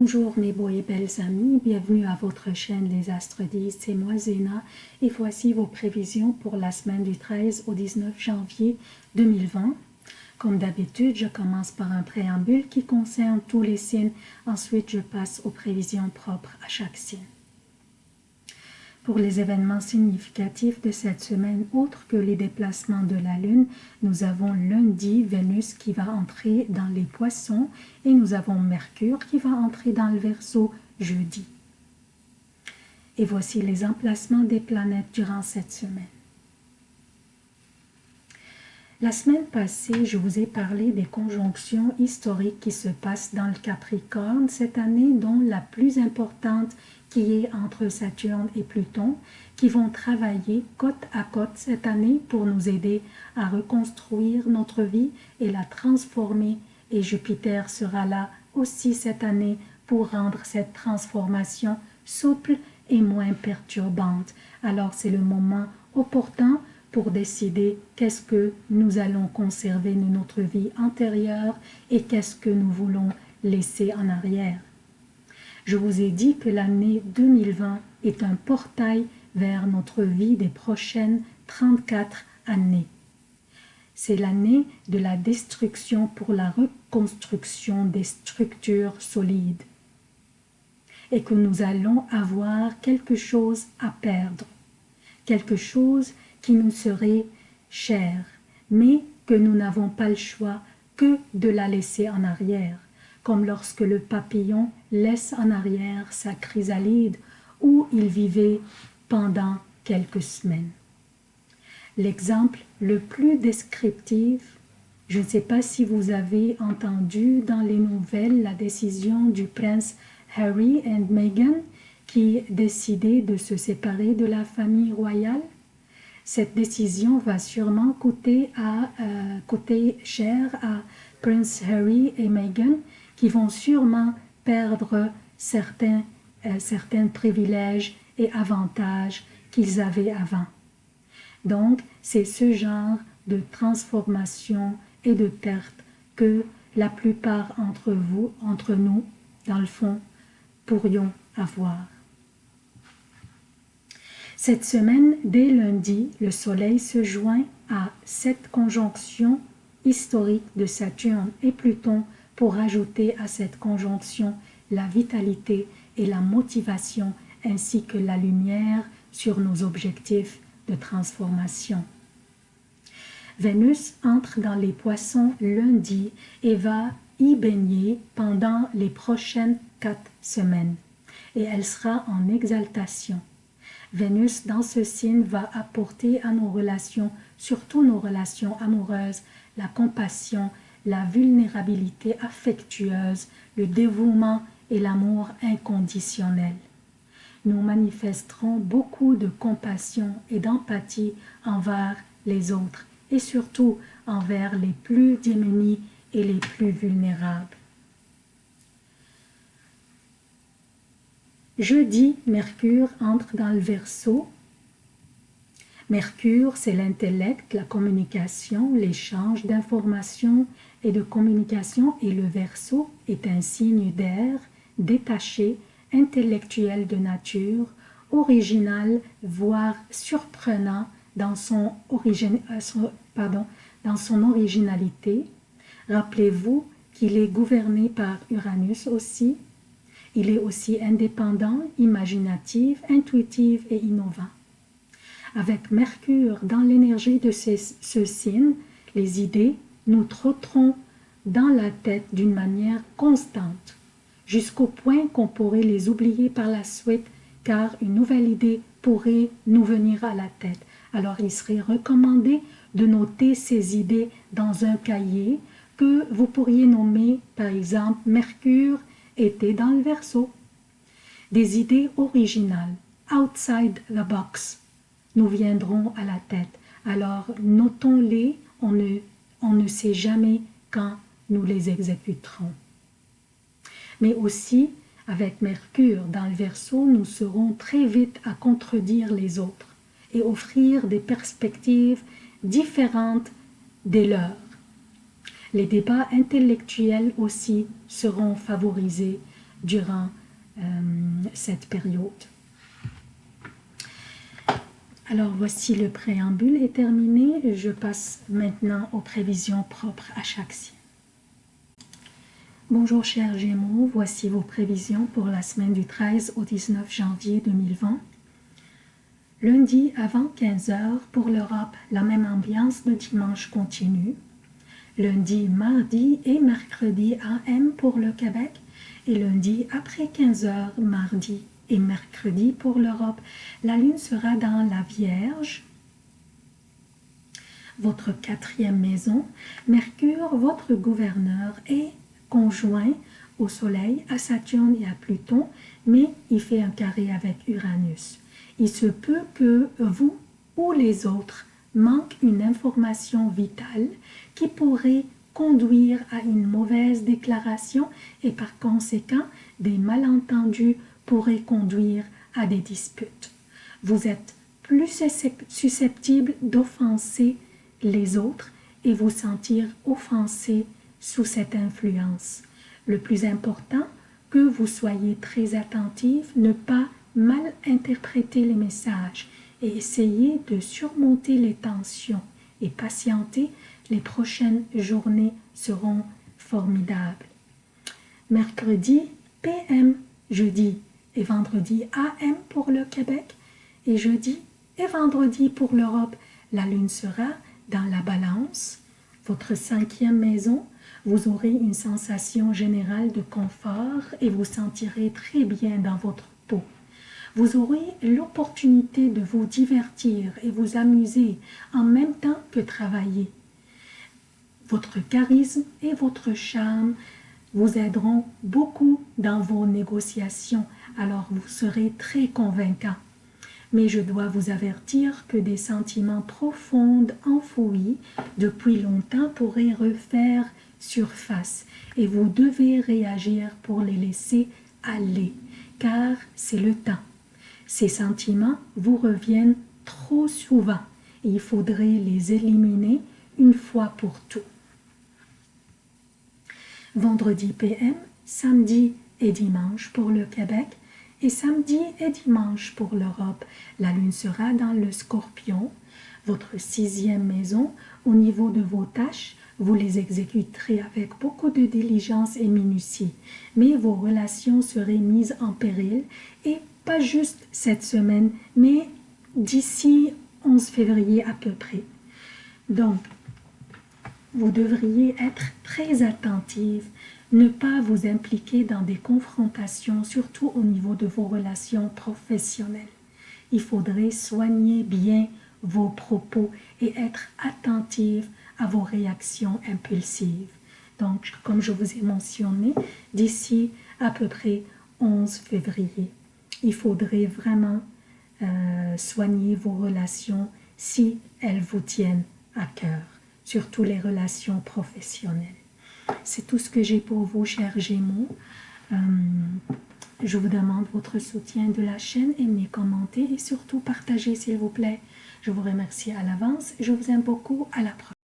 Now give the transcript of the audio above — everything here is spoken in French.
Bonjour mes beaux et belles amis, bienvenue à votre chaîne Les Astres 10, c'est moi Zéna et voici vos prévisions pour la semaine du 13 au 19 janvier 2020. Comme d'habitude, je commence par un préambule qui concerne tous les signes, ensuite je passe aux prévisions propres à chaque signe. Pour les événements significatifs de cette semaine, autres que les déplacements de la Lune, nous avons lundi Vénus qui va entrer dans les poissons et nous avons Mercure qui va entrer dans le Verseau jeudi. Et voici les emplacements des planètes durant cette semaine. La semaine passée, je vous ai parlé des conjonctions historiques qui se passent dans le Capricorne cette année, dont la plus importante qui est entre Saturne et Pluton, qui vont travailler côte à côte cette année pour nous aider à reconstruire notre vie et la transformer. Et Jupiter sera là aussi cette année pour rendre cette transformation souple et moins perturbante. Alors c'est le moment opportun pour décider qu'est-ce que nous allons conserver de notre vie antérieure et qu'est-ce que nous voulons laisser en arrière. Je vous ai dit que l'année 2020 est un portail vers notre vie des prochaines 34 années. C'est l'année de la destruction pour la reconstruction des structures solides et que nous allons avoir quelque chose à perdre, quelque chose qui nous serait cher, mais que nous n'avons pas le choix que de la laisser en arrière comme lorsque le papillon laisse en arrière sa chrysalide où il vivait pendant quelques semaines. L'exemple le plus descriptif, je ne sais pas si vous avez entendu dans les nouvelles la décision du prince Harry et Meghan qui décidaient de se séparer de la famille royale. Cette décision va sûrement coûter, à, euh, coûter cher à Prince Harry et Meghan qui vont sûrement perdre certains, euh, certains privilèges et avantages qu'ils avaient avant. Donc, c'est ce genre de transformation et de perte que la plupart entre vous, entre nous, dans le fond, pourrions avoir. Cette semaine, dès lundi, le Soleil se joint à cette conjonction historique de Saturne et Pluton pour ajouter à cette conjonction la vitalité et la motivation ainsi que la lumière sur nos objectifs de transformation. Vénus entre dans les poissons lundi et va y baigner pendant les prochaines quatre semaines et elle sera en exaltation. Vénus dans ce signe va apporter à nos relations, surtout nos relations amoureuses, la compassion la vulnérabilité affectueuse, le dévouement et l'amour inconditionnel. Nous manifesterons beaucoup de compassion et d'empathie envers les autres et surtout envers les plus démunis et les plus vulnérables. Jeudi, Mercure entre dans le Verseau Mercure, c'est l'intellect, la communication, l'échange d'informations et de communication et le Verseau est un signe d'air, détaché, intellectuel de nature, original, voire surprenant dans son, euh, pardon, dans son originalité. Rappelez-vous qu'il est gouverné par Uranus aussi. Il est aussi indépendant, imaginatif, intuitif et innovant. Avec Mercure dans l'énergie de ce signe, les idées nous trotteront dans la tête d'une manière constante, jusqu'au point qu'on pourrait les oublier par la suite, car une nouvelle idée pourrait nous venir à la tête. Alors il serait recommandé de noter ces idées dans un cahier que vous pourriez nommer par exemple Mercure était dans le verso. Des idées originales, outside the box, nous viendront à la tête. Alors notons-les, on ne, on ne sait jamais quand nous les exécuterons. Mais aussi, avec Mercure dans le Verseau, nous serons très vite à contredire les autres et offrir des perspectives différentes des leurs. Les débats intellectuels aussi seront favorisés durant euh, cette période. Alors voici le préambule est terminé. Je passe maintenant aux prévisions propres à chaque signe. Bonjour chers Gémeaux, voici vos prévisions pour la semaine du 13 au 19 janvier 2020. Lundi avant 15h pour l'Europe, la même ambiance de dimanche continue. Lundi, mardi et mercredi AM pour le Québec et lundi après 15h, mardi et mercredi pour l'Europe. La lune sera dans la Vierge, votre quatrième maison. Mercure, votre gouverneur, est conjoint au Soleil, à Saturne et à Pluton, mais il fait un carré avec Uranus. Il se peut que vous ou les autres manquent une information vitale qui pourrait conduire à une mauvaise déclaration et par conséquent des malentendus pourraient conduire à des disputes. Vous êtes plus susceptible d'offenser les autres et vous sentir offensé sous cette influence. Le plus important, que vous soyez très attentif, ne pas mal interpréter les messages et essayer de surmonter les tensions et patienter, les prochaines journées seront formidables. Mercredi, PM, jeudi et vendredi AM pour le Québec et jeudi et vendredi pour l'Europe. La lune sera dans la balance, votre cinquième maison. Vous aurez une sensation générale de confort et vous sentirez très bien dans votre peau. Vous aurez l'opportunité de vous divertir et vous amuser en même temps que travailler. Votre charisme et votre charme vous aideront beaucoup dans vos négociations, alors vous serez très convaincant. Mais je dois vous avertir que des sentiments profonds enfouis depuis longtemps pourraient refaire surface et vous devez réagir pour les laisser aller, car c'est le temps. Ces sentiments vous reviennent trop souvent et il faudrait les éliminer une fois pour toutes vendredi PM, samedi et dimanche pour le Québec et samedi et dimanche pour l'Europe. La lune sera dans le scorpion, votre sixième maison. Au niveau de vos tâches, vous les exécuterez avec beaucoup de diligence et minutie, mais vos relations seraient mises en péril et pas juste cette semaine, mais d'ici 11 février à peu près. Donc, vous devriez être très attentive, ne pas vous impliquer dans des confrontations, surtout au niveau de vos relations professionnelles. Il faudrait soigner bien vos propos et être attentive à vos réactions impulsives. Donc, comme je vous ai mentionné, d'ici à peu près 11 février, il faudrait vraiment euh, soigner vos relations si elles vous tiennent à cœur surtout les relations professionnelles. C'est tout ce que j'ai pour vous, chers Gémeaux. Euh, je vous demande votre soutien de la chaîne, aimez, commentez et surtout partagez s'il vous plaît. Je vous remercie à l'avance. Je vous aime beaucoup. À la prochaine.